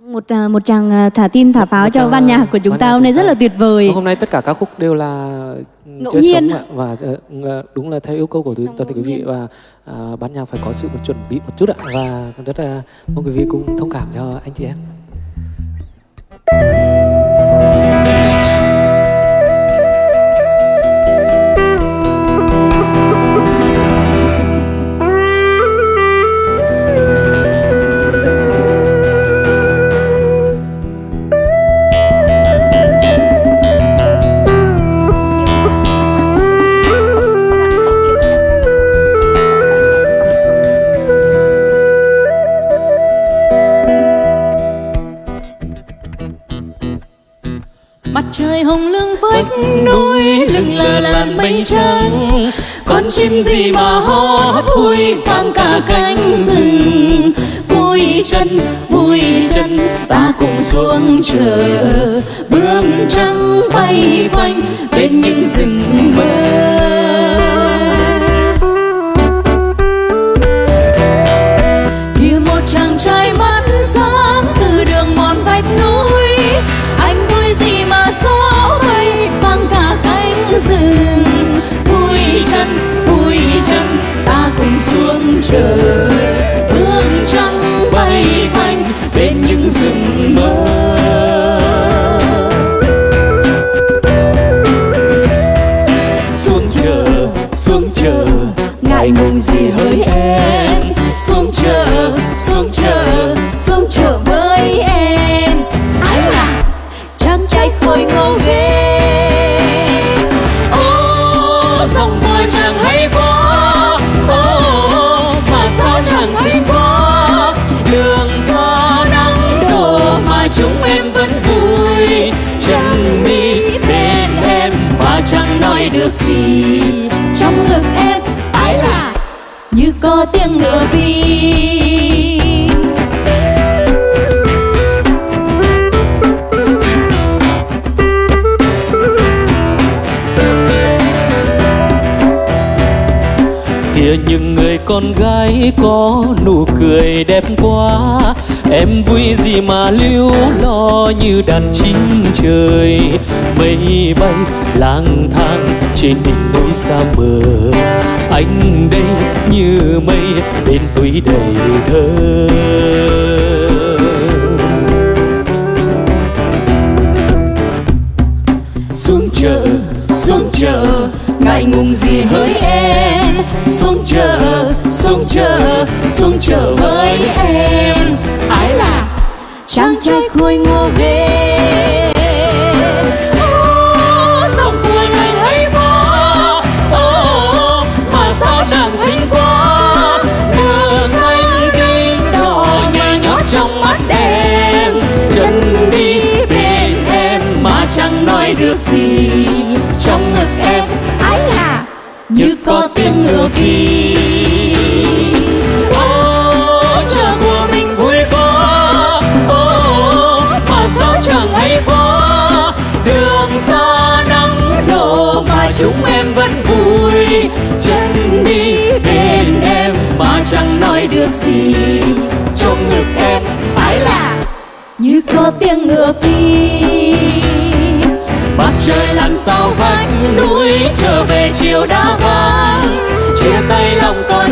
một à, một chàng à, thả tim thả pháo Một cho ban nhạc của chúng ta hôm nay rất là tuyệt vời. hôm nay tất cả các khúc đều là Ngẫu nhiên. sống và ờ, đúng là theo yêu cầu của Xong toàn thể quý vị và à, ban nhạc phải có sự chuẩn bị một chút ạ và rất là mong quý vị cùng thông cảm cho anh chị em vách núi lưng lờ làn mây trắng con chim gì mà hót vui vang cả cánh rừng? Vui chân vui chân ta cùng xuống chờ. Bướm trắng bay quanh bên những rừng mơ trời bước trắng bay quanh bên những rừng mơ. Xuống chờ xuống chờ, ngại ngùng gì hỡi em. Xuống chờ xuống chờ xuống chờ với em. Ái là chàng trai khôi ngô ghê. Ô, dòng mưa chàng được gì? Trong ngực em ấy là? Như có tiếng ngựa vi kia những người con gái có nụ cười đẹp quá em vui gì mà lưu lo như đàn chim trời. Mây bay lang thang trên đỉnh núi xa mờ anh đây như mây bên túi đầy thơ. Xuống chợ xuống chợ, ngại ngùng gì hỡi em? Xuống chợ xuống chợ xuống chợ với em chàng trai khôi ngô ghê dòng của chàng hay quá Ô, mà sao chàng xinh quá. Nửa xanh kinh đỏ nhòe nhót trong mắt em. Chân đi bên em mà chẳng nói được gì. Trong ngực em ái là? Như có tiếng ngựa phi chân đi bên em mà chẳng nói được gì. Trong ngực em ái là? Như có tiếng ngựa phi. Mặt trời lặn sau vách, núi trở về chiều đã vàng chia tay lòng con